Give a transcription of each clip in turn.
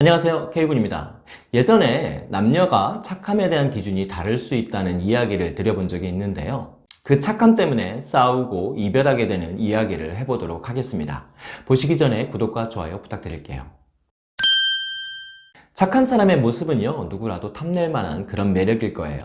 안녕하세요 K군입니다. 예전에 남녀가 착함에 대한 기준이 다를 수 있다는 이야기를 드려본 적이 있는데요. 그 착함 때문에 싸우고 이별하게 되는 이야기를 해보도록 하겠습니다. 보시기 전에 구독과 좋아요 부탁드릴게요. 착한 사람의 모습은요 누구라도 탐낼 만한 그런 매력일 거예요.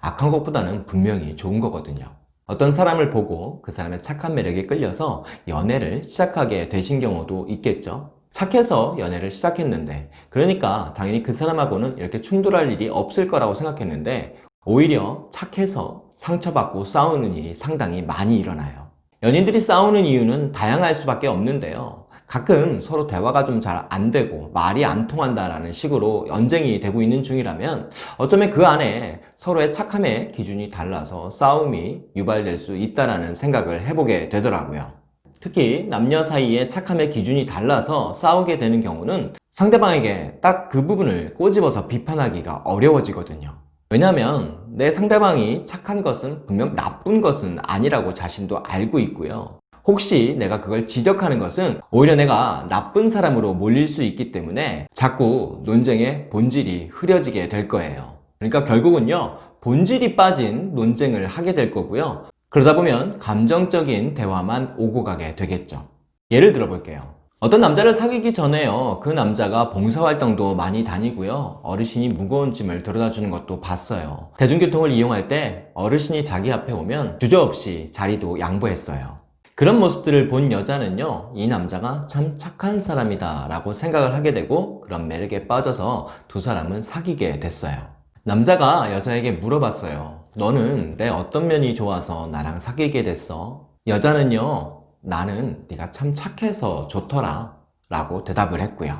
악한 것보다는 분명히 좋은 거거든요. 어떤 사람을 보고 그 사람의 착한 매력에 끌려서 연애를 시작하게 되신 경우도 있겠죠 착해서 연애를 시작했는데 그러니까 당연히 그 사람하고는 이렇게 충돌할 일이 없을 거라고 생각했는데 오히려 착해서 상처받고 싸우는 일이 상당히 많이 일어나요. 연인들이 싸우는 이유는 다양할 수밖에 없는데요. 가끔 서로 대화가 좀 잘 안 되고 말이 안 통한다라는 식으로 연쟁이 되고 있는 중이라면 어쩌면 그 안에 서로의 착함의 기준이 달라서 싸움이 유발될 수 있다는 생각을 해보게 되더라고요 특히 남녀 사이의 착함의 기준이 달라서 싸우게 되는 경우는 상대방에게 딱 그 부분을 꼬집어서 비판하기가 어려워지거든요. 왜냐하면 내 상대방이 착한 것은 분명 나쁜 것은 아니라고 자신도 알고 있고요. 혹시 내가 그걸 지적하는 것은 오히려 내가 나쁜 사람으로 몰릴 수 있기 때문에 자꾸 논쟁의 본질이 흐려지게 될 거예요. 그러니까 결국은요 본질이 빠진 논쟁을 하게 될 거고요 그러다 보면 감정적인 대화만 오고 가게 되겠죠. 예를 들어 볼게요. 어떤 남자를 사귀기 전에요. 그 남자가 봉사활동도 많이 다니고요. 어르신이 무거운 짐을 들어다 주는 것도 봤어요. 대중교통을 이용할 때 어르신이 자기 앞에 오면 주저없이 자리도 양보했어요. 그런 모습들을 본 여자는요 이 남자가 참 착한 사람이다 라고 생각을 하게 되고 그런 매력에 빠져서 두 사람은 사귀게 됐어요. 남자가 여자에게 물어봤어요 너는 내 어떤 면이 좋아서 나랑 사귀게 됐어? 여자는요 나는 네가 참 착해서 좋더라 라고 대답을 했고요.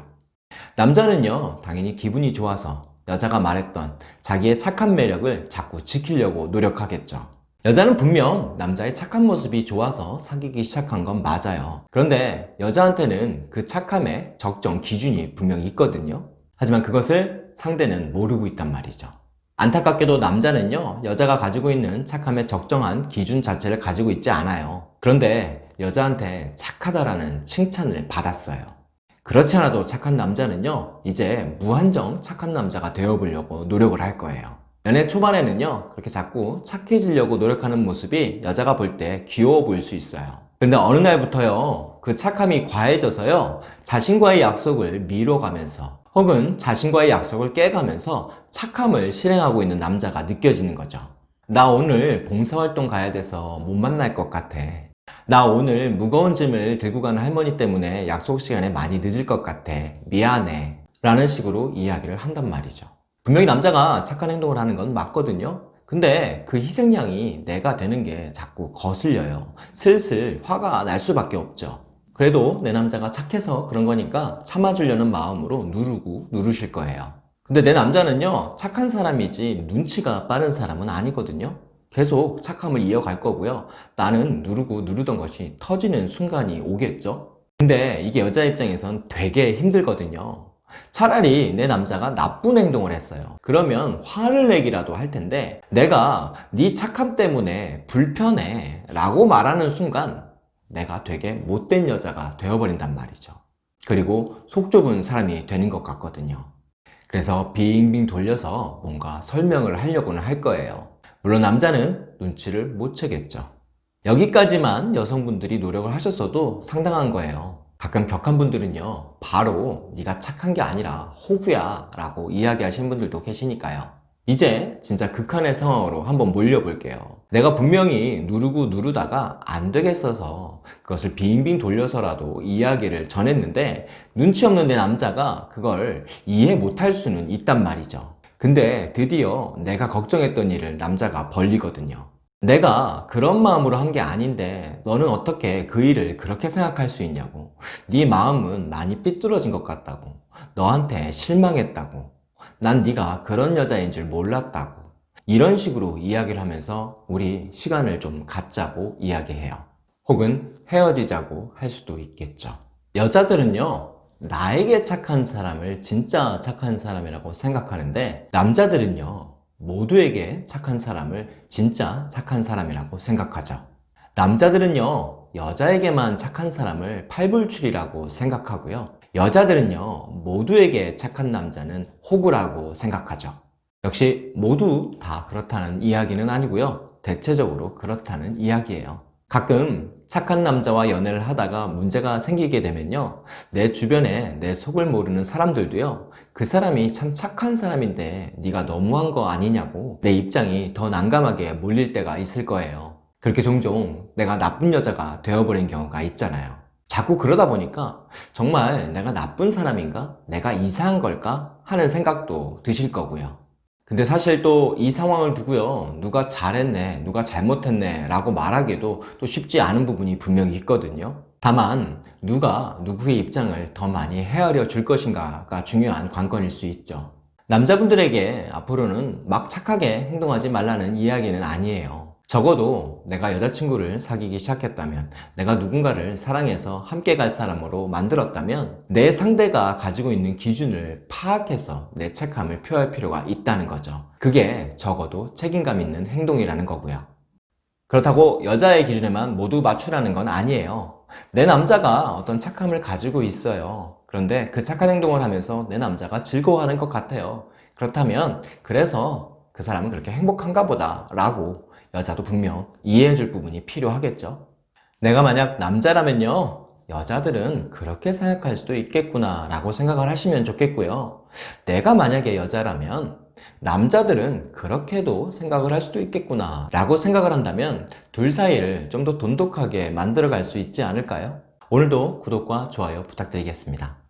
남자는요 당연히 기분이 좋아서 여자가 말했던 자기의 착한 매력을 자꾸 지키려고 노력하겠죠. 여자는 분명 남자의 착한 모습이 좋아서 사귀기 시작한 건 맞아요. 그런데 여자한테는 그 착함의 적정 기준이 분명히 있거든요. 하지만 그것을 상대는 모르고 있단 말이죠 안타깝게도 남자는요 여자가 가지고 있는 착함의 적정한 기준 자체를 가지고 있지 않아요. 그런데 여자한테 착하다라는 칭찬을 받았어요. 그렇지 않아도 착한 남자는요 이제 무한정 착한 남자가 되어보려고 노력을 할 거예요. 연애 초반에는요 그렇게 자꾸 착해지려고 노력하는 모습이 여자가 볼 때 귀여워 보일 수 있어요. 근데 어느 날부터요 그 착함이 과해져서요 자신과의 약속을 미뤄가면서 혹은 자신과의 약속을 깨가면서 착함을 실행하고 있는 남자가 느껴지는 거죠. 나 오늘 봉사활동 가야 돼서 못 만날 것 같아. 나 오늘 무거운 짐을 들고 가는 할머니 때문에 약속 시간에 많이 늦을 것 같아. 미안해. 라는 식으로 이야기를 한단 말이죠. 분명히 남자가 착한 행동을 하는 건 맞거든요. 근데 그 희생양이 내가 되는 게 자꾸 거슬려요. 슬슬 화가 날 수밖에 없죠 그래도 내 남자가 착해서 그런 거니까 참아주려는 마음으로 누르고 누르실 거예요. 근데 내 남자는요 착한 사람이지 눈치가 빠른 사람은 아니거든요. 계속 착함을 이어갈 거고요. 나는 누르고 누르던 것이 터지는 순간이 오겠죠? 근데 이게 여자 입장에선 되게 힘들거든요. 차라리 내 남자가 나쁜 행동을 했어요. 그러면 화를 내기라도 할 텐데 내가 네 착함 때문에 불편해 라고 말하는 순간 내가 되게 못된 여자가 되어버린단 말이죠. 그리고 속 좁은 사람이 되는 것 같거든요. 그래서 빙빙 돌려서 뭔가 설명을 하려고는 할 거예요. 물론 남자는 눈치를 못 채겠죠. 여기까지만 여성분들이 노력을 하셨어도 상당한 거예요. 가끔 격한 분들은요 바로 네가 착한 게 아니라 호구야 라고 이야기하시는 분들도 계시니까요 이제 진짜 극한의 상황으로 한번 몰려볼게요. 내가 분명히 누르고 누르다가 안 되겠어서 그것을 빙빙 돌려서라도 이야기를 전했는데 눈치 없는 내 남자가 그걸 이해 못할 수는 있단 말이죠. 근데 드디어 내가 걱정했던 일을 남자가 벌리거든요. 내가 그런 마음으로 한 게 아닌데 너는 어떻게 그 일을 그렇게 생각할 수 있냐고. 네 마음은 많이 삐뚤어진 것 같다고. 너한테 실망했다고 난 네가 그런 여자인 줄 몰랐다고. 이런 식으로 이야기를 하면서 우리 시간을 좀 갖자고 이야기해요. 혹은 헤어지자고 할 수도 있겠죠. 여자들은요 나에게 착한 사람을 진짜 착한 사람이라고 생각하는데 남자들은요 모두에게 착한 사람을 진짜 착한 사람이라고 생각하죠. 남자들은요 여자에게만 착한 사람을 팔불출이라고 생각하고요 여자들은요, 모두에게 착한 남자는 호구라고 생각하죠. 역시 모두 다 그렇다는 이야기는 아니고요. 대체적으로 그렇다는 이야기예요. 가끔 착한 남자와 연애를 하다가 문제가 생기게 되면요. 내 주변에 내 속을 모르는 사람들도요. 그 사람이 참 착한 사람인데 네가 너무한 거 아니냐고 내 입장이 더 난감하게 몰릴 때가 있을 거예요. 그렇게 종종 내가 나쁜 여자가 되어버린 경우가 있잖아요. 자꾸 그러다 보니까 정말 내가 나쁜 사람인가? 내가 이상한 걸까? 하는 생각도 드실 거고요. 근데 사실 또 이 상황을 두고요. 누가 잘했네, 누가 잘못했네 라고 말하기도 또 쉽지 않은 부분이 분명히 있거든요. 다만 누가 누구의 입장을 더 많이 헤아려 줄 것인가가 중요한 관건일 수 있죠. 남자분들에게 앞으로는 막 착하게 행동하지 말라는 이야기는 아니에요. 적어도 내가 여자친구를 사귀기 시작했다면 내가 누군가를 사랑해서 함께 갈 사람으로 만들었다면 내 상대가 가지고 있는 기준을 파악해서 내 착함을 표할 필요가 있다는 거죠. 그게 적어도 책임감 있는 행동이라는 거고요. 그렇다고 여자의 기준에만 모두 맞추라는 건 아니에요. 내 남자가 어떤 착함을 가지고 있어요. 그런데 그 착한 행동을 하면서 내 남자가 즐거워하는 것 같아요. 그렇다면 그래서 그 사람은 그렇게 행복한가 보다 라고 여자도 분명 이해해 줄 부분이 필요하겠죠. 내가 만약 남자라면요 여자들은 그렇게 생각할 수도 있겠구나 라고 생각을 하시면 좋겠고요. 내가 만약에 여자라면 남자들은 그렇게도 생각을 할 수도 있겠구나 라고 생각을 한다면 둘 사이를 좀 더 돈독하게 만들어 갈 수 있지 않을까요? 오늘도 구독과 좋아요 부탁드리겠습니다